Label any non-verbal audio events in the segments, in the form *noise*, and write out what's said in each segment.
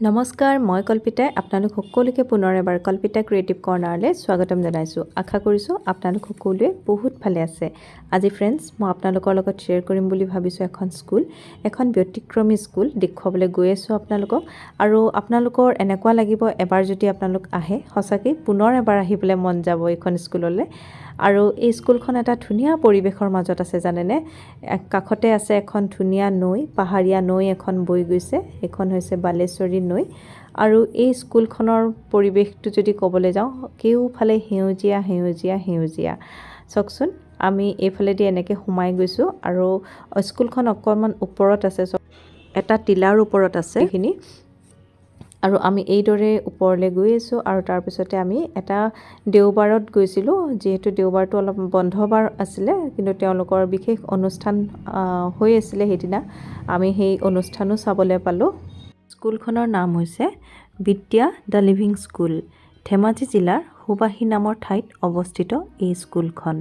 নমস্কাৰ মই কল্পিতাই আপোনালোক সকলোকে পুনৰ এবাৰ কল্পিতা ক্ৰিয়েটিভ কৰ্ণাৰলৈ স্বাগতম জনাইছোঁ। আশা কৰিছোঁ আপোনালোক সকলোৱে বহুত ভালে আছে। আজি ফ্ৰেণ্ডছ মই আপোনালোকৰ লগত শ্বেয়াৰ কৰিম বুলি ভাবিছোঁ এখন স্কুল এখন ব্যতিক্ৰমী স্কুল দেখুৱাবলৈ গৈ আছোঁ আপোনালোকক। আৰু আপোনালোকৰ এনেকুৱা লাগিব এবাৰ যদি আপোনালোক আহে সঁচাকৈ পুনৰ এবাৰ আহিবলৈ মন যাব এইখন স্কুললৈ আৰু এই স্কুলখন এটা ধুনীয়া পৰিৱেশৰ মাজত আছে জানেনে? কাষতে আছে এখন ধুনীয়া নৈ পাহাৰীয়া নৈ এখন বৈ গৈছে। সেইখন হৈছে বালেশ্বৰী নৈ আৰু এই স্কুলখনৰ পৰিৱেশটো যদি ক'বলৈ যাওঁ কেওফালে সেউজীয়া সেউজীয়া সেউজীয়া। চাওকচোন আমি এইফালেদি এনেকৈ সোমাই গৈছোঁ আৰু স্কুলখন অকণমান ওপৰত আছে এটা টিলাৰ ওপৰত আছে। এইখিনি আৰু আমি এইদৰে ওপৰলৈ গৈ আছোঁ আৰু তাৰপিছতে আমি এটা দেওবাৰত গৈছিলোঁ যিহেতু দেওবাৰটো অলপ বন্ধ বাৰ আছিলে কিন্তু তেওঁলোকৰ বিশেষ অনুষ্ঠান হৈ আছিলে সেইদিনা। আমি সেই অনুষ্ঠানো চাবলৈ পালোঁ। স্কুলখনৰ নাম হৈছে বিদ্যা দ্য লিভিং স্কুল। ধেমাজি জিলাৰ সুবাসী নামৰ ঠাইত অৱস্থিত এই স্কুলখন।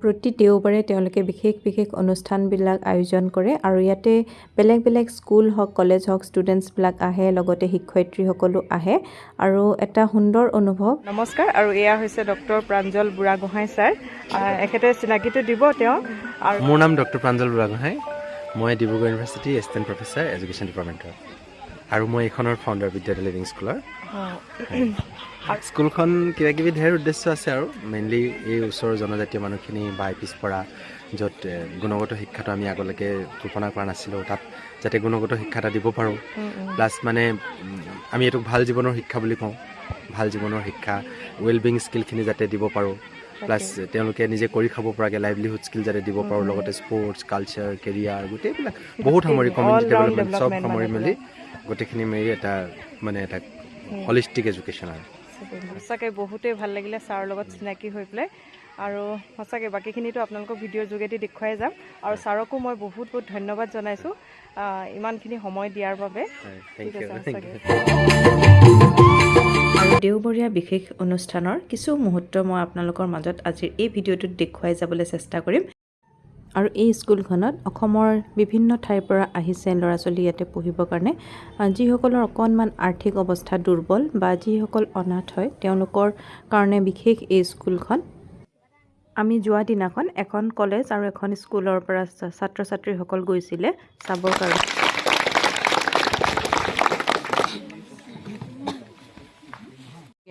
প্ৰতি দেওবাৰে তেওঁলোকে বিশেষ বিশেষ অনুষ্ঠানবিলাক আয়োজন কৰে আৰু ইয়াতে বেলেগ বেলেগ স্কুল হওক কলেজ হওক ষ্টুডেণ্টছবিলাক আহে লগতে শিক্ষয়িত্ৰীসকলো আহে আৰু এটা সুন্দৰ অনুভৱ। নমস্কাৰ আৰু এয়া হৈছে ডক্টৰ প্ৰাঞ্জল বুঢ়াগোহাঁই ছাৰ। এখেতে চিনাকিটো দিব তেওঁ আৰু মোৰ নাম ডক্টৰ প্ৰাঞ্জল বুঢ়াগোহাঁই। মই Dibrugarh university assistant professor education ডিপাৰ্টমেণ্টৰ আৰু মই এইখনৰ ফাউণ্ডাৰ বিদ্যাৰ্থী লিভিং স্কুলৰ স্কুলখন কিবা কিবি ঢেৰ উদ্দেশ্য আছে আৰু। মেইনলি এই ওচৰৰ জনজাতীয় মানুহখিনি বা পিছপৰা য'ত গুণগত শিক্ষাটো আমি আগলৈকে কল্পনা কৰা নাছিলোঁ তাত যাতে গুণগত শিক্ষা এটা দিব পাৰোঁ। প্লাছ মানে আমি এইটোক ভাল জীৱনৰ শিক্ষা বুলি কওঁ। ভাল জীৱনৰ শিক্ষা ৱেল বিং স্কিলখিনি যাতে দিব পাৰোঁ। প্লাছ তেওঁলোকে নিজে কৰি খাব পৰাকৈ লাইভলিহুড স্কিল যাতে দিব পাৰোঁ লগতে স্পৰ্টছ কালচাৰ কেৰিয়াৰ গোটেইবিলাক। বহুত সামৰি কমিউনিটি ডেভেলপমেণ্ট চব সামৰি মেলি গোটেইখিনি মেলি এটা মানে এটা হলিষ্টিক এডুকেশ্যন আৰু। সঁচাকৈ বহুতেই ভাল লাগিলে ছাৰৰ লগত চিনাকি হৈ পেলাই। আৰু সঁচাকৈ বাকীখিনিতো আপোনালোকক ভিডিঅ'ৰ যোগেদি দেখুৱাই যাম। আৰু ছাৰকো মই বহুত বহুত ধন্যবাদ জনাইছোঁ। ইমানখিনি সময় দিয়াৰ বাবে। ঠিক আছে দেওবৰীয়া বিশেষ অনুষ্ঠানৰ কিছু মুহূৰ্ত মই আপোনালোকৰ মাজত আজিৰ এই ভিডিঅ'টোত দেখুৱাই যাবলৈ চেষ্টা কৰিম। আৰু এই স্কুলখনত অসমৰ বিভিন্ন ঠাইৰ পৰা আহিছে ল'ৰা ছোৱালী ইয়াতে পঢ়িবৰ কাৰণে। যিসকলৰ অকণমান আৰ্থিক অৱস্থা দুৰ্বল বা যিসকল অনাথ হয় তেওঁলোকৰ কাৰণে বিশেষ এই স্কুলখন। আমি যোৱা দিনাখন এখন কলেজ আৰু এখন স্কুলৰ পৰা ছাত্ৰ ছাত্ৰীসকল গৈছিলে চাবৰ কাৰণে।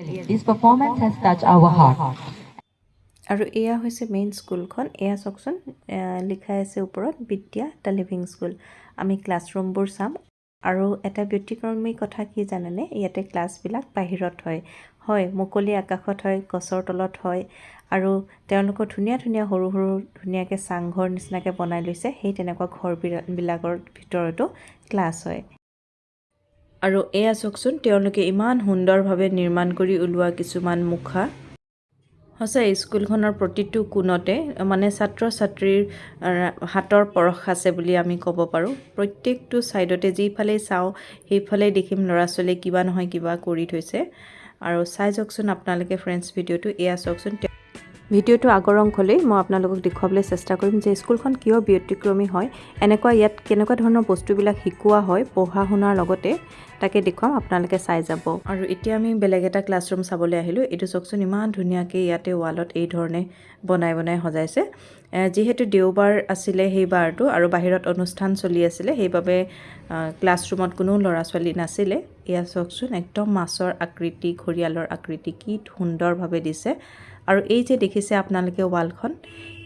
This performance has touched our heart. আৰু এয়া হৈছে মেইন স্কুলখন এয়া চাওকচোন লিখাই আছে ওপৰত বিদ্যা দ্য লিভিং স্কুল। আমি ক্লাছৰুমবোৰ চাম। আৰু এটা ব্যতিক্ৰমী কথা কি জানেনে? ইয়াতে ক্লাছবিলাক বাহিৰত হয়। হয় মুকলি আকাশত হয় গছৰ তলত হয়। আৰু তেওঁলোকৰ ধুনীয়া ধুনীয়া সৰু সৰু ধুনীয়াকৈ চাংঘৰ নিচিনাকৈ বনাই লৈছে। সেই তেনেকুৱা ঘৰবিলাকৰ ভিতৰতো ক্লাছ হয়। আৰু এয়া চাওকচোন তেওঁলোকে ইমান সুন্দৰভাৱে নিৰ্মাণ কৰি ওলোৱা কিছুমান মুখা। সঁচাই স্কুলখনৰ প্ৰতিটো কোণতে মানে ছাত্ৰ ছাত্ৰীৰ হাতৰ পৰশ আছে বুলি আমি ক'ব পাৰোঁ। প্ৰত্যেকটো ছাইডতে যিফালেই চাওঁ সেইফালেই দেখিম ল'ৰা ছোৱালীয়ে কিবা নহয় কিবা কৰি থৈছে। আৰু চাই যাওকচোন আপোনালোকে ফ্ৰেণ্ডছ ভিডিঅ'টো এয়া চাওকচোন ভিডিঅ'টো আগৰ অংশলৈ মই আপোনালোকক দেখুৱাবলৈ চেষ্টা কৰিম যে স্কুলখন কিয় ব্যতিক্ৰমী হয় এনেকুৱা ইয়াত কেনেকুৱা ধৰণৰ বস্তুবিলাক শিকোৱা হয় পঢ়া শুনাৰ লগতে তাকে দেখুৱাম আপোনালোকে চাই যাব। আৰু এতিয়া আমি বেলেগ এটা ক্লাছৰুম চাবলৈ আহিলোঁ। এইটো চাওকচোন ইমান ধুনীয়াকৈ ইয়াতে ৱালত এই ধৰণে বনাই বনাই সজাইছে। যিহেতু দেওবাৰ আছিলে সেই বাৰটো আৰু বাহিৰত অনুষ্ঠান চলি আছিলে সেইবাবে ক্লাছৰুমত কোনো ল'ৰা ছোৱালী নাছিলে। এয়া চাওকচোন একদম মাছৰ আকৃতি ঘৰিয়ালৰ আকৃতি কি সুন্দৰভাৱে দিছে। আৰু এই যে দেখিছে আপোনালোকে ৱালখন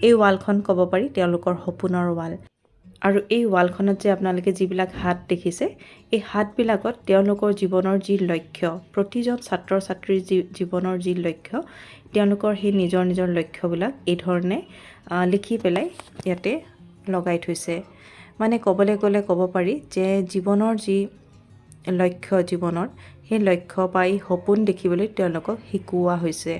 এই ৱালখন ক'ব পাৰি তেওঁলোকৰ সপোনৰ ৱাল। আৰু এই ৱালখনত যে আপোনালোকে যিবিলাক হাত দেখিছে এই হাতবিলাকত তেওঁলোকৰ জীৱনৰ যি লক্ষ্য প্ৰতিজন ছাত্ৰ ছাত্ৰীৰ যি জীৱনৰ যি লক্ষ্য তেওঁলোকৰ সেই নিজৰ নিজৰ লক্ষ্যবিলাক এই ধৰণে লিখি পেলাই ইয়াতে লগাই থৈছে। মানে ক'বলৈ গ'লে ক'ব পাৰি যে জীৱনৰ যি লক্ষ্য জীৱনৰ সেই লক্ষ্য পাই সপোন দেখিবলৈ তেওঁলোকক শিকোৱা হৈছে।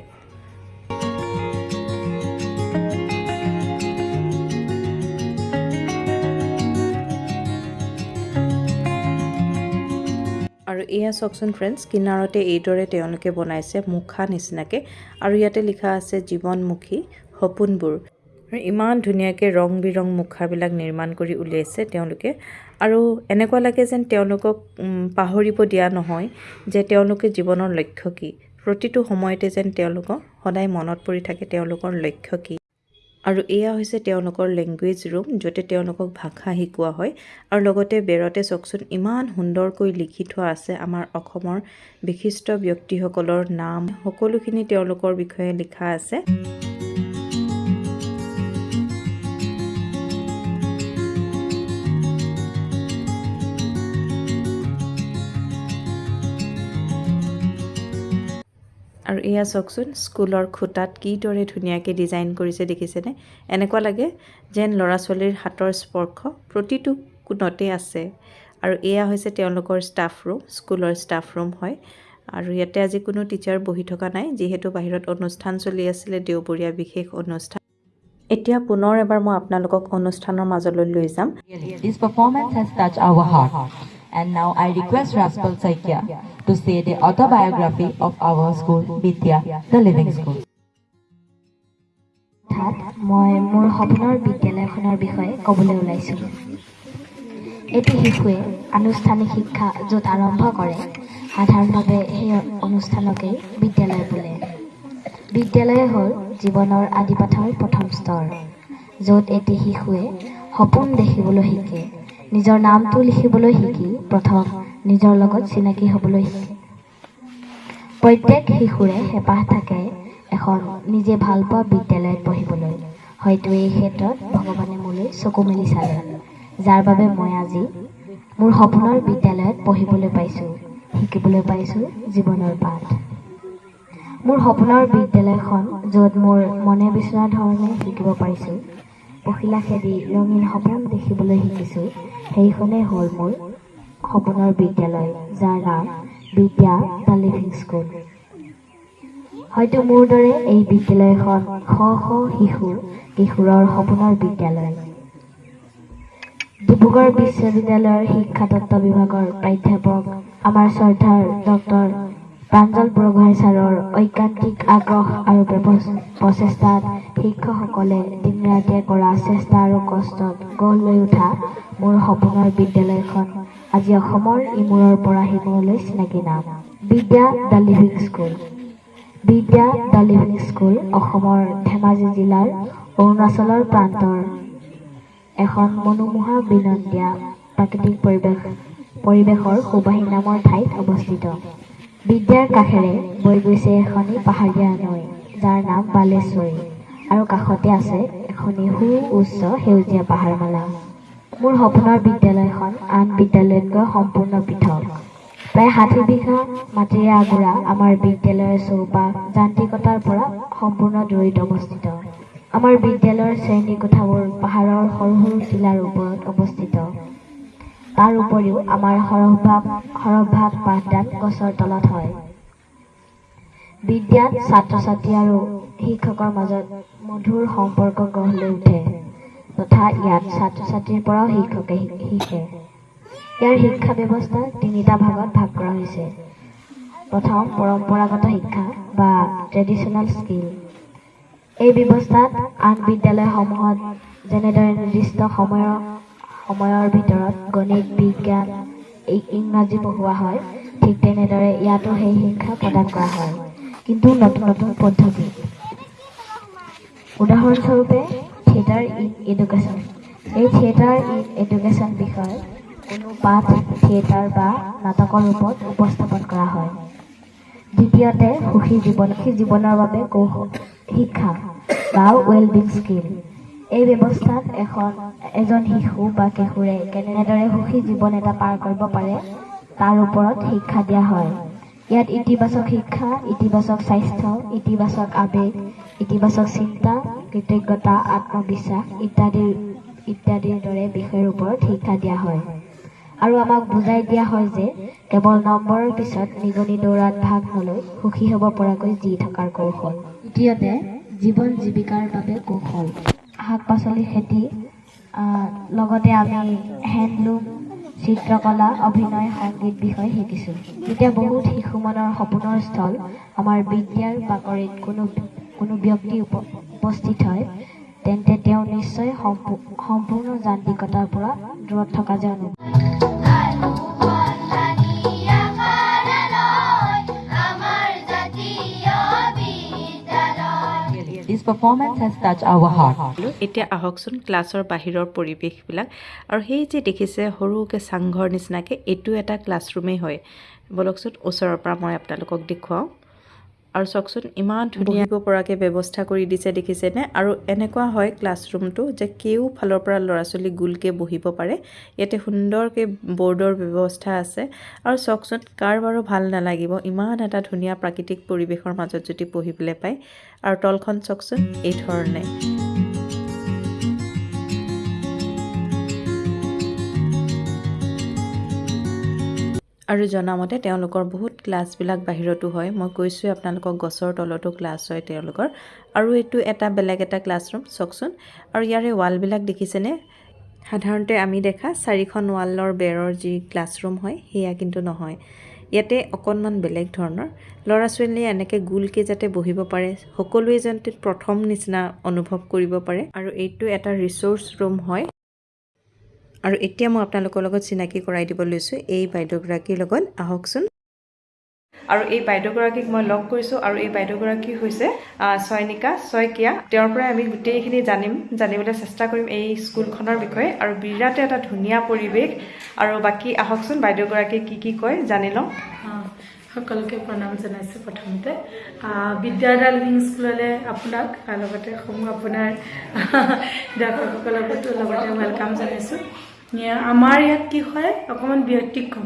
এয়া চাওকচোন ফ্ৰেণ্ডছ কিনাৰতে এইদৰে তেওঁলোকে বনাইছে মুখা নিচিনাকৈ আৰু ইয়াতে লিখা আছে জীৱনমুখী সপোনবোৰ। আৰু ইমান ধুনীয়াকৈ ৰং বিৰং মুখাবিলাক নিৰ্মাণ কৰি উলিয়াইছে তেওঁলোকে। আৰু এনেকুৱা লাগে যেন তেওঁলোকক পাহৰিব দিয়া নহয় যে তেওঁলোকে জীৱনৰ লক্ষ্য কি। প্ৰতিটো সময়তে যেন তেওঁলোকক সদায় মনত পৰি থাকে তেওঁলোকৰ লক্ষ্য কি। আৰু এয়া হৈছে তেওঁলোকৰ লেংগুৱেজ ৰুম য'তে তেওঁলোকক ভাষা শিকোৱা হয়। আৰু লগতে বেৰতে চাওকচোন ইমান সুন্দৰকৈ লিখি থোৱা আছে আমাৰ অসমৰ বিশিষ্ট ব্যক্তিসকলৰ নাম। সকলোখিনি তেওঁলোকৰ বিষয়ে লিখা আছে। এয়া চাওকচোন স্কুলৰ খুটাত কিদৰে ধুনীয়াকৈ ডিজাইন কৰিছে দেখিছেনে? এনেকুৱা লাগে যেন ল'ৰা ছোৱালীৰ হাতৰ স্পৰ্শ প্ৰতিটো কোণতে আছে। আৰু এয়া হৈছে তেওঁলোকৰ ষ্টাফ ৰুম স্কুলৰ ষ্টাফ ৰুম হয়। আৰু ইয়াতে আজি কোনো টিচাৰ বহি থকা নাই যিহেতু বাহিৰত অনুষ্ঠান চলি আছিলে দেওবৰীয়া বিশেষ অনুষ্ঠান। এতিয়া পুনৰ এবাৰ মই আপোনালোকক অনুষ্ঠানৰ মাজলৈ লৈ যাম। And now I request Raspal Saikia to say the autobiography of our school, Vidya, the Living School. মই মোৰ সপোনৰ বিদ্যালয়খনৰ বিষয়ে ক'বলৈ ওলাইছোঁ। এটি শিশুৱে আনুষ্ঠানিক শিক্ষা য'ত আৰম্ভ কৰে সাধাৰণভাৱে সেই অনুষ্ঠানকেই বিদ্যালয় বোলে। বিদ্যালয় হ'ল জীৱনৰ আদিপাঠৰ প্ৰথম স্তৰ য'ত এটি শিশুৱে সপোন দেখিবলৈ শিকে। নিজৰ নামটো লিখিবলৈ শিকি প্ৰথম নিজৰ লগত চিনাকি হ'বলৈ শিকে। প্ৰত্যেক শিশুৰে হেঁপাহ থাকে এখন নিজে ভাল পোৱা বিদ্যালয়ত পঢ়িবলৈ। হয়তো এই ক্ষেত্ৰত ভগৱানে মোলৈ চকু মেলি চালে যাৰ বাবে মই আজি মোৰ সপোনৰ বিদ্যালয়ত পঢ়িবলৈ পাইছোঁ শিকিবলৈ পাইছোঁ জীৱনৰ পাঠ। মোৰ সপোনৰ বিদ্যালয়খন য'ত মোৰ মনে বিচৰা ধৰণে শিকিব পাৰিছোঁ। পখিলা খেদি ৰঙীন সপোন দেখিবলৈ শিকিছোঁ। সেইখনেই হ'ল মোৰ সপোনৰ বিদ্যালয় যাৰ নাম বিদ্যা দ্য লিভিং স্কুল। হয়তো মোৰ দৰে এই বিদ্যালয়খন শ শ শিশু কিশোৰৰ সপোনৰ বিদ্যালয়। ডিব্ৰুগড় বিশ্ববিদ্যালয়ৰ শিক্ষাতত্ত্ব বিভাগৰ প্ৰাধ্যাপক আমাৰ শ্ৰদ্ধাৰ ডক্টৰ প্ৰাঞ্জল বৰগোহাঁই ছাৰৰ ঐকান্তিক আগ্ৰহ আৰু প্ৰচেষ্টাত শিক্ষকসকলে দিন ৰাতিয়ে কৰা চেষ্টা আৰু কষ্টত গঢ় লৈ উঠা মোৰ সপোনৰ বিদ্যালয়খন। আজি অসমৰ ইমূৰৰ পৰা সিমূৰলৈ চিনাকি নাম। Vidya the living school. Vidya the living school অসমৰ ধেমাজি জিলাৰ অৰুণাচলৰ প্ৰান্তৰ এখন মনোমোহা বিনন্দীয়া প্ৰাকৃতিক পৰিৱেশ পৰিৱেশৰ সুবাহী নামৰ ঠাইত অৱস্থিত। বিদ্যাৰ কাষেৰে বৈ গৈছে এখনি পাহাৰীয়া নৈ যাৰ নাম বালেশ্বৰী আৰু কাষতে আছে এখনি সু উচ্চ সেউজীয়া পাহাৰমালা। মোৰ সপোনৰ বিদ্যালয়খন আন বিদ্যালয়তকৈ সম্পূৰ্ণ পৃথক। প্ৰায় ষাঠি বিঘা মাটিৰে আগুৰা আমাৰ বিদ্যালয়ৰ চৌপাশ যান্ত্ৰিকতাৰ পৰা সম্পূৰ্ণ দূৰৈত অৱস্থিত। আমাৰ বিদ্যালয়ৰ শ্ৰেণী কোঠাবোৰ পাহাৰৰ সৰু সৰু শিলাৰ ওপৰত অৱস্থিত। তাৰ উপৰিও আমাৰ সৰহভাগ সৰহভাগ পাঠদান গছৰ তলত হয়। বিদ্যাত ছাত্ৰ ছাত্ৰী আৰু শিক্ষকৰ মাজত মধুৰ সম্পৰ্ক গঢ় লৈ উঠে তথা ইয়াত ছাত্ৰ ছাত্ৰীৰ পৰাও শিক্ষকে শিকে। ইয়াৰ শিক্ষা ব্যৱস্থা তিনিটা ভাগত ভাগ কৰা হৈছে। প্ৰথম পৰম্পৰাগত শিক্ষা বা ট্ৰেডিশ্যনেল স্কিল এই ব্যৱস্থাত আন বিদ্যালয়সমূহত যেনেদৰে নিৰ্দিষ্ট সময়ৰ সময়ৰ ভিতৰত গণিত বিজ্ঞান ইংৰাজী পঢ়োৱা হয়। ঠিক তেনেদৰে ইয়াতো সেই শিক্ষা প্ৰদান কৰা হয়। কিন্তু নতুন নতুন পদ্ধতি। উদাহৰণস্বৰূপে থিয়েটাৰ ইন এডুকেশ্যন। এই থিয়েটাৰ ইন এডুকেশ্যন বিষয়ত কোনো পাঠ থিয়েটাৰ বা নাটকৰ ৰূপত উপস্থাপন কৰা হয়। দ্বিতীয়তে সুখী জীৱন সুখী জীৱনৰ বাবে কৌশল শিক্ষা বা ৱেলবিং স্কিল এই ব্যৱস্থাত এখন এজন শিশু বা কিশোৰে কেনেদৰে সুখী জীৱন এটা পাৰ কৰিব পাৰে তাৰ ওপৰত শিক্ষা দিয়া হয়। ইয়াত ইতিবাচক শিক্ষা ইতিবাচক স্বাস্থ্য ইতিবাচক আৱেগ ইতিবাচক চিন্তা কৃতজ্ঞতা আত্মবিশ্বাস ইত্যাদিৰ ইত্যাদিৰ দৰে বিষয়ৰ ওপৰত শিক্ষা দিয়া হয়। আৰু আমাক বুজাই দিয়া হয় যে কেৱল নম্বৰৰ পিছত নিগনি দৌৰাত ভাগ নলৈ সুখী হ'ব পৰাকৈ জি থকাৰ কৌশল। দ্বিতীয়তে জীৱন জীৱিকাৰ বাবে কৌশল। শাক পাচলি খেতি লগতে আমি হেণ্ডলুম চিত্ৰকলা অভিনয় সংগীত বিষয় শিকিছোঁ। এতিয়া বহুত শিশু মনৰ সপোনৰ স্থল আমাৰ বিদ্যাৰ বাকৰিত কোনো কোনো ব্যক্তি উপ- উপস্থিত হয় তেন্তে তেওঁ নিশ্চয় সম্পূ- সম্পূৰ্ণ যান্ত্ৰিকতাৰ পৰা দূৰত থকা যেন অনুভৱ। এতিয়া আহকচোন ক্লাছৰ বাহিৰৰ পৰিৱেশবিলাক। আৰু সেই যে দেখিছে সৰুকৈ চাংঘৰ নিচিনাকৈ এইটো এটা ক্লাছৰুমেই হয়। বলকচোন ওচৰৰ পৰা মই আপোনালোকক দেখুৱাওঁ। আৰু চাওকচোন ইমান ধুনীয়া পৰাকৈ ব্যৱস্থা কৰি দিছে দেখিছেনে? আৰু এনেকুৱা হয় ক্লাছৰুমটো যে কেওফালৰ পৰা ল'ৰা ছোৱালী গোলকৈ বহিব পাৰে। ইয়াতে সুন্দৰকৈ বৰ্ডৰ ব্যৱস্থা আছে। আৰু চাওকচোন কাৰ বাৰু ভাল নালাগিব ইমান এটা ধুনীয়া প্ৰাকৃতিক পৰিৱেশৰ মাজত যদি পঢ়িবলৈ পায়। আৰু তলখন চাওকচোন এই ধৰণে। আৰু জনামতে তেওঁলোকৰ বহুত ক্লাছবিলাক বাহিৰতো হয়। মই কৈছোঁৱে আপোনালোকক গছৰ তলতো ক্লাছ হয় তেওঁলোকৰ। আৰু এইটো এটা বেলেগ এটা ক্লাছৰুম চাওকচোন। আৰু ইয়াৰে ৱালবিলাক দেখিছেনে? সাধাৰণতে আমি দেখা চাৰিখন ৱালৰ বেৰৰ যি ক্লাছৰুম হয় সেয়া কিন্তু নহয়। ইয়াতে অকণমান বেলেগ ধৰণৰ। ল'ৰা ছোৱালীয়ে এনেকৈ গোলকৈ যাতে বহিব পাৰে সকলোৱে যাতে প্ৰথম নিচিনা অনুভৱ কৰিব পাৰে। আৰু এইটো এটা ৰিচ'ৰ্চ ৰুম হয়। আৰু এতিয়া মই আপোনালোকৰ লগত চিনাকি কৰাই দিব লৈছোঁ এই বাইদেউগৰাকীৰ লগত। আহকচোন। আৰু এই বাইদেউগৰাকীক মই লগ কৰিছোঁ আৰু এই বাইদেউগৰাকী হৈছে আহ, চয়নিকা শইকীয়া তেওঁৰ পৰাই আমি গোটেইখিনি জানিম জানিবলৈ চেষ্টা কৰিম এই স্কুলখনৰ বিষয়ে। আৰু বিৰাট এটা ধুনীয়া পৰিৱেশ। আৰু বাকী আহকচোন বাইদেউগৰাকীয়ে কি কি কয় জানি লওঁ। সকলোকে প্ৰণাম জনাইছোঁ প্ৰথমতে। বিদ্যাদাল উইং স্কুললৈ আপোনাক লগতে সমূহ আপোনাৰ দৰ্শকসকলকো লগতে ৱেলকাম জনাইছোঁ। আমাৰ ইয়াত কি হয় অকণমান ব্যতিক্ৰম।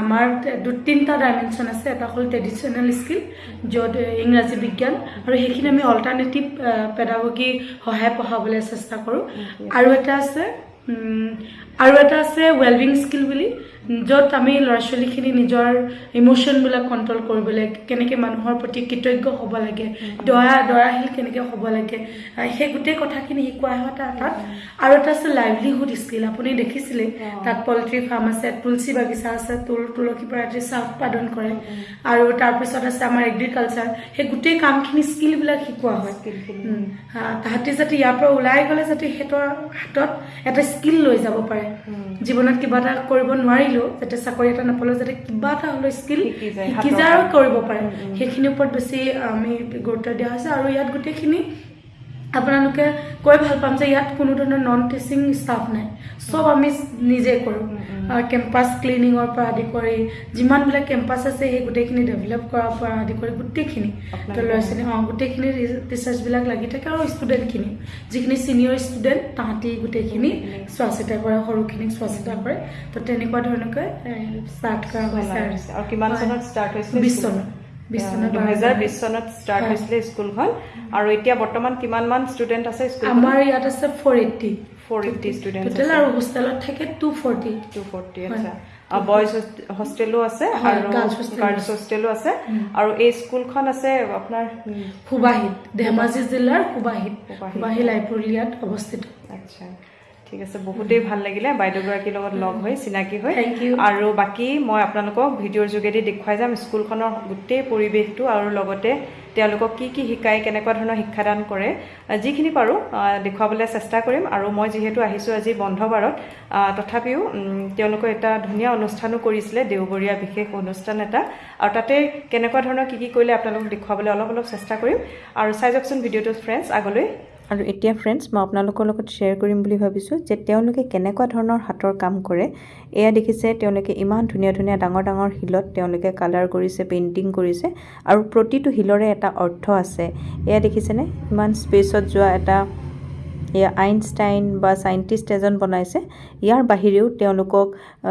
আমাৰ দু তিনিটা ডাইমেনশ্যন আছে এটা হ'ল ট্ৰেডিশ্যনেল স্কিল য'ত ইংৰাজী বিজ্ঞান আৰু সেইখিনি আমি অল্টাৰনেটিভ পেডাগগী সহায় পঢ়াবলৈ চেষ্টা কৰোঁ। আৰু এটা আছে আৰু এটা আছে ৱেলবিং স্কিল বুলি য'ত আমি ল'ৰা ছোৱালীখিনি নিজৰ ইম'শ্যনবিলাক কণ্ট্ৰল কৰিবলৈ কেনেকৈ মানুহৰ প্ৰতি কৃতজ্ঞ হ'ব লাগে দয়া দয়াশীল কেনেকৈ হ'ব লাগে সেই গোটেই কথাখিনি শিকোৱা হয় তাত। তাত আৰু এটা আছে লাইভলিহুড স্কিল আপুনি দেখিছিলে তাত পল্ট্ৰি ফাৰ্ম আছে তুলসী বাগিচা আছে তুল তুলসী পৰাতি চাহ উৎপাদন কৰে। আৰু তাৰপিছত আছে আমাৰ এগ্ৰিকালচাৰ সেই গোটেই কামখিনি স্কিলবিলাক শিকোৱা হয়। তাহাঁতি যাতে ইয়াৰ পৰা ওলাই গ'লে যাতে সিহঁতৰ হাতত এটা স্কিল লৈ যাব পাৰে। জীৱনত কিবা এটা কৰিব নোৱাৰিলেও যাতে চাকৰি এটা নাপালেও যাতে কিবা এটা হ'লেও স্কিল শিকি যায়, আৰু। কৰিব পাৰে। সেইখিনিৰ ওপৰত বেছি আমি গুৰুত্ব দিয়া হৈছে। আৰু ইয়াত গোটেইখিনি আপোনালোকে কৈ ভাল পাম যে ইয়াত কোনো ধৰণৰ নন টিচিং ষ্টাফ নাই। চব আমি নিজে কৰোঁ। কেম্পাছ ক্লিনিঙৰ পৰা আদি কৰি যিমানবিলাক কেম্পাছ আছে সেই গোটেইখিনি ডেভেলপ কৰাৰ পৰা আদি কৰি গোটেইখিনি। ল'ৰা ছোৱালী অঁ গোটেইখিনি টিচাৰ্ছবিলাক লাগি থাকে আৰু ষ্টুডেণ্টখিনি যিখিনি ছিনিয়ৰ ষ্টুডেণ্ট তাহাঁতি গোটেইখিনি চোৱা চিতা কৰে সৰুখিনিক চোৱা চিতা কৰে। তো তেনেকুৱা ধৰণকৈ ষ্টাৰ্ট কৰা হৈছে আৰু। কিমান। চনত ষ্টাৰ্ট বিছ চনত। দুহেজাৰ বিছ চনত ষ্টাৰ্ট। হৈছিলে স্কুলখন আৰু এতিয়া বৰ্তমান কিমান মান ষ্টুডেণ্ট আছে আমাৰ ইয়াত আছে four eighty four eighty student আৰু হোষ্টেলত থাকে টু ফৰ্টি টু ফৰ্টি। আচ্ছা। বইজ হোষ্টেলো আছে আৰু গাৰ্লছ। হোষ্টেলো আছে। আৰু এই স্কুলখন আছে আপোনাৰ সুবাহিত ধেমাজি জিলাৰ সুবাহিত সুবাহিত। সুবাহী লাইব্ৰেৰীয়াত অৱস্থিত। আচ্ছা। ঠিক আছে বহুতেই ভাল লাগিলে। বাইদেউগৰাকীৰ লগত লগ হৈ চিনাকি হৈ। Thank you. আৰু বাকী মই আপোনালোকক ভিডিঅ'ৰ যোগেদি দেখুৱাই যাম স্কুলখনৰ গোটেই পৰিৱেশটো আৰু লগতে তেওঁলোকক কি কি শিকায় কেনেকুৱা ধৰণৰ শিক্ষাদান কৰে যিখিনি পাৰোঁ দেখুৱাবলৈ চেষ্টা কৰিম। আৰু মই যিহেতু আহিছোঁ আজি বন্ধ বাৰত তথাপিও তেওঁলোকে এটা ধুনীয়া অনুষ্ঠানো কৰিছিলে দেওবৰীয়া বিশেষ অনুষ্ঠান এটা। আৰু তাতে কেনেকুৱা ধৰণৰ কি কি কৰিলে আপোনালোকক দেখুৱাবলৈ অলপ অলপ চেষ্টা কৰিম। আৰু চাই যাওকচোন ভিডিঅ'টো ফ্ৰেণ্ডছ আগলৈ। আৰু এতিয়া ফ্ৰেণ্ডছ মই আপোনালোকৰ লগত শ্বেয়াৰ কৰিম বুলি ভাবিছোঁ যে তেওঁলোকে কেনেকুৱা ধৰণৰ হাতৰ কাম কৰে। এয়া দেখিছে তেওঁলোকে ইমান ধুনীয়া ধুনীয়া ডাঙৰ ডাঙৰ শিলত তেওঁলোকে কালাৰ কৰিছে পেইণ্টিং কৰিছে আৰু প্ৰতিটো শিলৰে এটা অৰ্থ আছে। এয়া দেখিছেনে? ইমান স্পেচত যোৱা এটা এয়া আইনষ্টাইন বা চাইণ্টিষ্ট এজন বনাইছে। ইয়াৰ বাহিৰেও তেওঁলোকক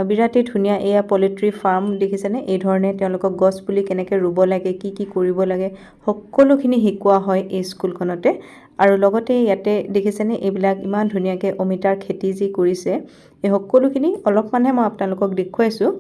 বিৰাটেই ধুনীয়া এয়া পলিট্ৰি ফাৰ্ম দেখিছেনে? এই ধৰণে তেওঁলোকক গছ পুলি কেনেকৈ ৰুব লাগে কি কি কৰিব লাগে সকলোখিনি শিকোৱা হয় এই স্কুলখনতে। আৰু লগতে ইয়াতে দেখিছেনে এইবিলাক ইমান ধুনীয়াকৈ অমিতাৰ খেতি যি কৰিছে এই সকলোখিনি অলপমানহে মই আপোনালোকক দেখুৱাইছোঁ।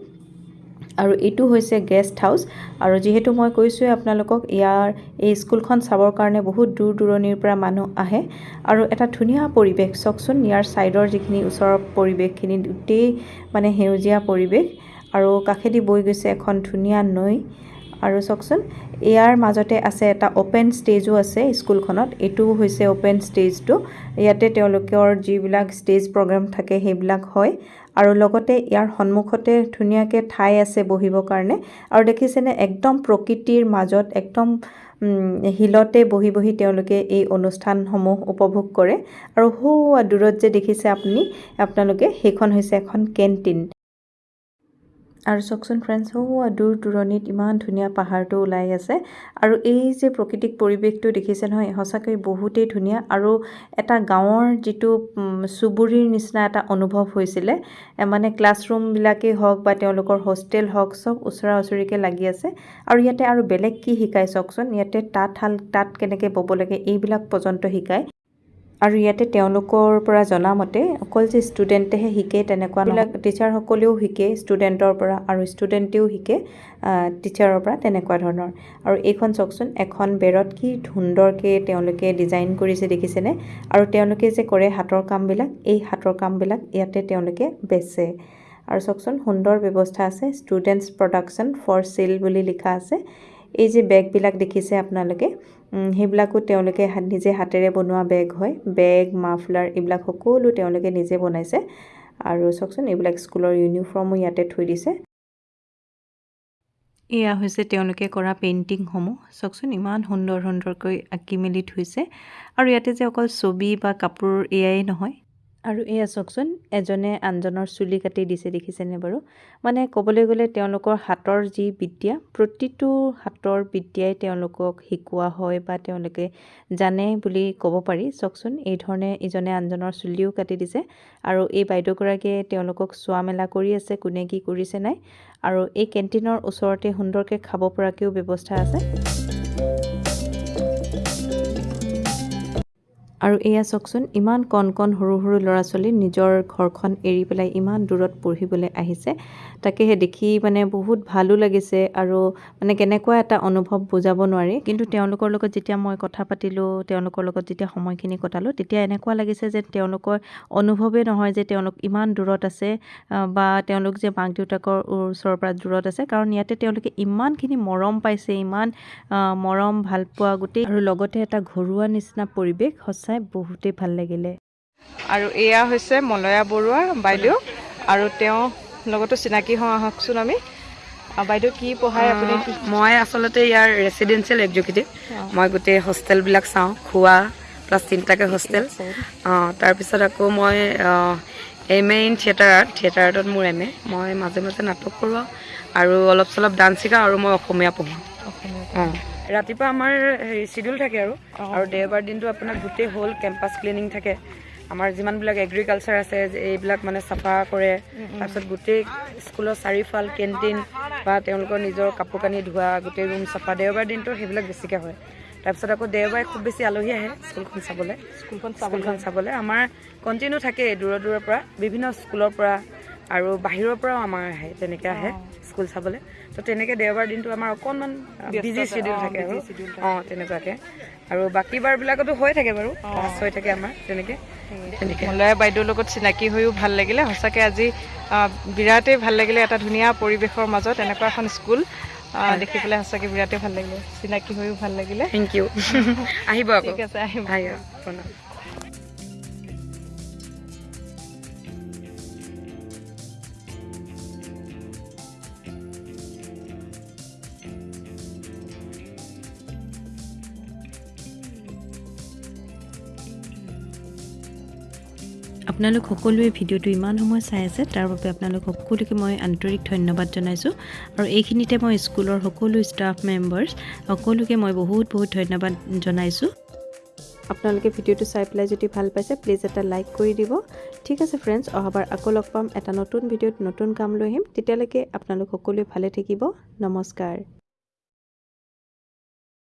আৰু এইটো হৈছে গেষ্ট হাউচ আৰু যিহেতু মই কৈছোঁৱে আপোনালোকক ইয়াৰ এই স্কুলখন চাবৰ কাৰণে বহুত দূৰ দূৰণিৰ পৰা মানুহ আহে। আৰু এটা ধুনীয়া পৰিৱেশ চাওকচোন ইয়াৰ ছাইডৰ যিখিনি ওচৰৰ পৰিৱেশখিনি গোটেই মানে সেউজীয়া পৰিৱেশ। আৰু কাষেদি বৈ গৈছে এখন ধুনীয়া নৈ। আৰু চাওকচোন ইয়াৰ মাজতে আছে এটা অ'পেন ষ্টেজো আছে স্কুলখনত। এইটোও হৈছে অ'পেন ষ্টেজটো ইয়াতে তেওঁলোকৰ যিবিলাক ষ্টেজ প্ৰগ্ৰেম থাকে সেইবিলাক হয়। আৰু লগতে ইয়াৰ সন্মুখতে ধুনীয়াকৈ ঠাই আছে বহিবৰ কাৰণে। আৰু দেখিছেনে একদম প্ৰকৃতিৰ মাজত একদম শিলতে বহি বহি তেওঁলোকে এই অনুষ্ঠানসমূহ উপভোগ কৰে। আৰু সৌ দূৰত যে দেখিছে আপুনি আপোনালোকে সেইখন হৈছে এখন কেণ্টিন। আৰু চাওকচোন ফ্ৰেণ্ডছ সৌ দূৰ দূৰণিত ইমান ধুনীয়া পাহাৰটো ওলাই আছে। আৰু এই যে প্ৰকৃতিক পৰিৱেশটো দেখিছে নহয় সঁচাকৈ বহুতেই ধুনীয়া। আৰু এটা গাঁৱৰ যিটো চুবুৰীৰ নিচিনা এটা অনুভৱ হৈছিলে। মানে ক্লাছৰুমবিলাকেই হওক বা তেওঁলোকৰ হোষ্টেল হওক চব ওচৰা ওচৰিকৈ লাগি আছে। আৰু ইয়াতে আৰু বেলেগ কি শিকায় চাওকচোন ইয়াতে তাঁতশাল তাঁত কেনেকৈ ব'ব লাগে এইবিলাক পৰ্যন্ত শিকায়। আৰু ইয়াতে তেওঁলোকৰ পৰা জনামতে অকল যে ষ্টুডেণ্টেহে শিকে তেনেকুৱাবিলাক টিচাৰসকলেও শিকে ষ্টুডেণ্টৰ পৰা আৰু ষ্টুডেণ্টেও শিকে টিচাৰৰ পৰা তেনেকুৱা ধৰণৰ। আৰু এইখন চাওকচোন এখন বেৰত কি সুন্দৰকৈ তেওঁলোকে ডিজাইন কৰিছে দেখিছেনে? আৰু তেওঁলোকে যে কৰে হাতৰ কামবিলাক এই হাতৰ কামবিলাক ইয়াতে তেওঁলোকে বেচে। আৰু চাওকচোন সুন্দৰ ব্যৱস্থা আছে ষ্টুডেণ্টছ প্ৰডাকশ্যন ফৰ চেল বুলি লিখা আছে। এই যে বেগবিলাক দেখিছে আপোনালোকে সেইবিলাকো তেওঁলোকে নিজে হাতেৰে বনোৱা বেগ হয়। বেগ মাফলাৰ এইবিলাক সকলো তেওঁলোকে নিজে বনাইছে। আৰু চাওকচোন এইবিলাক স্কুলৰ ইউনিফৰ্মো ইয়াতে থৈ দিছে। এয়া হৈছে তেওঁলোকে কৰা পেইণ্টিংসমূহ। চাওকচোন ইমান সুন্দৰ সুন্দৰকৈ আঁকি মেলি থৈছে। আৰু ইয়াতে যে অকল ছবি বা কাপোৰ এয়াই নহয় আৰু এয়া চাওকচোন এজনে আনজনৰ চুলি কাটি দিছে দেখিছেনে বাৰু? মানে ক'বলৈ গ'লে তেওঁলোকৰ হাতৰ যি বিদ্যা প্ৰতিটো হাতৰ বিদ্যাই তেওঁলোকক শিকোৱা হয় বা তেওঁলোকে জানে বুলি ক'ব পাৰি। চাওকচোন এই ধৰণে ইজনে আনজনৰ চুলিও কাটি দিছে আৰু এই বাইদেউগৰাকীয়ে তেওঁলোকক চোৱা মেলা কৰি আছে কোনে কি কৰিছে নাই? আৰু এই কেণ্টিনৰ ওচৰতে সুন্দৰকৈ খাব পৰাকৈও ব্যৱস্থা আছে। আৰু এয়া চাওকচোন ইমান কণ কণ সৰু সৰু ল'ৰা ছোৱালী নিজৰ ঘৰখন এৰি পেলাই ইমান দূৰত পঢ়িবলৈ আহিছে। তাকেহে দেখি মানে বহুত ভালো লাগিছে আৰু মানে কেনেকুৱা এটা অনুভৱ বুজাব নোৱাৰি। কিন্তু তেওঁলোকৰ লগত যেতিয়া মই কথা পাতিলোঁ তেওঁলোকৰ লগত যেতিয়া সময়খিনি কটালোঁ তেতিয়া এনেকুৱা লাগিছে যে তেওঁলোকৰ অনুভৱেই নহয় যে তেওঁলোক ইমান দূৰত আছে বা তেওঁলোক যে মাক দেউতাকৰ ওচৰৰ পৰা দূৰত আছে। কাৰণ ইয়াতে তেওঁলোকে ইমানখিনি মৰম পাইছে ইমান মৰম ভালপোৱা গোটেই। আৰু লগতে এটা ঘৰুৱা নিচিনা পৰিৱেশ সঁচাই বহুতেই ভাল লাগিলে। আৰু এয়া হৈছে মলয়া বৰুৱা বাইদেউ আৰু তেওঁ লগতো চিনাকি হওঁ আহকচোন আমি। বাইদেউ কি পঢ়ায় আপুনি? মই আচলতে ইয়াৰ ৰেচিডেঞ্চিয়েল এক্সিকিউটিভ মই গোটেই হোষ্টেলবিলাক চাওঁ খোৱা প্লাছ তিনিটাকৈ হোষ্টেল। অঁ তাৰপিছত আকৌ মই M A in theatre art theatre আৰ্টত মোৰ এম এ মই মাজে মাজে নাটক কৰোঁ আৰু অলপ চলপ ডান্স শিকাওঁ আৰু মই অসমীয়া পঢ়োঁ। অঁ। ৰাতিপুৱা আমাৰ হেৰি চিডিউল থাকে আৰু। আৰু দেওবাৰ দিনটো আপোনাৰ গোটেই হ'ল কেম্পাছ ক্লিনিং থাকে। আমাৰ যিমানবিলাক এগ্ৰিকালচাৰ আছে এইবিলাক মানে চাফা কৰে। তাৰপিছত গোটেই স্কুলৰ চাৰিওফাল কেণ্টিন বা তেওঁলোকৰ নিজৰ কাপোৰ কানি ধোৱা গোটেই ৰুম চাফা। দেওবাৰ দিনটো সেইবিলাক বেছিকৈ হয়। তাৰপিছত আকৌ দেওবাৰে খুব বেছি আলহী আহে স্কুলখন চাবলৈ। স্কুলখন স্কুলখন চাবলৈ। আমাৰ কণ্টিনিউ থাকেই দূৰৰ দূৰৰ পৰা বিভিন্ন স্কুলৰ পৰা আৰু বাহিৰৰ পৰাও আমাৰ আহে তেনেকৈ আহে। স্কুল চাবলৈ। তো তেনেকৈ দেওবাৰ দিনটো আমাৰ অকণমান বিজি শ্বেডিউল থাকে। আৰু। অঁ তেনেকুৱাকৈ। আৰু বাকী বাৰবিলাকতো হৈ থাকে বাৰু ক্লাছ হৈ থাকে আমাৰ তেনেকৈ। মলয়া বাইদেউৰ লগত চিনাকি হৈও ভাল লাগিলে। সঁচাকৈ আজি বিৰাটেই ভাল লাগিলে এটা ধুনীয়া পৰিৱেশৰ মাজত এনেকুৱা এখন স্কুল দেখি পেলাই সঁচাকৈ বিৰাটেই ভাল লাগিলে। চিনাকি হৈও ভাল লাগিলে। থেংক ইউ *laughs* আহিব ঠিক আছে আহিব। আপোনালোক সকলোৱে ভিডিঅ'টো ইমান সময় চাই আছে তাৰ বাবে আপোনালোক সকলোকে মই আন্তৰিক ধন্যবাদ জনাইছোঁ। আৰু এইখিনিতে মই স্কুলৰ সকলো ষ্টাফ মেম্বাৰ্ছ সকলোকে মই বহুত বহুত ধন্যবাদ জনাইছোঁ। আপোনালোকে ভিডিঅ'টো চাই পেলাই যদি ভাল পাইছে প্লিজ এটা লাইক কৰি দিব। ঠিক আছে ফ্ৰেণ্ডছ অহাবাৰ আকৌ লগ পাম। এটা নতুন ভিডিঅ'ত নতুন কাম লৈ আহিম। তেতিয়ালৈকে আপোনালোক সকলোৱে ভালে থাকিব। নমস্কাৰ।